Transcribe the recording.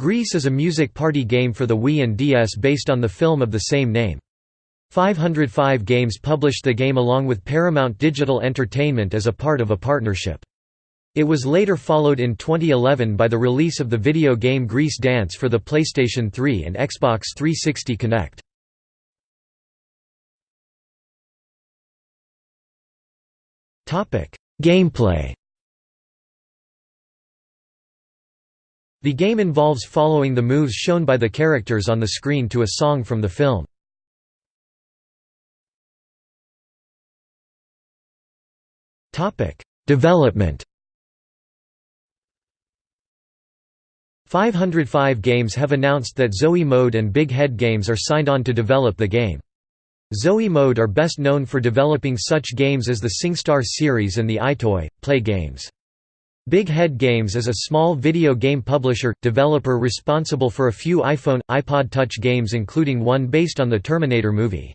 Grease is a music party game for the Wii and DS based on the film of the same name. 505 Games published the game along with Paramount Digital Entertainment as a part of a partnership. It was later followed in 2011 by the release of the video game Grease Dance for the PlayStation 3 and Xbox 360 Kinect. Gameplay The game involves following the moves shown by the characters on the screen to a song from the film. Development 505 Games have announced that Zoe Mode and Big Head Games are signed on to develop the game. Zoe Mode are best known for developing such games as the SingStar series and the EyeToy, Play games. Big Head Games is a small video game publisher, developer responsible for a few iPhone, iPod Touch games including one based on the Terminator movie.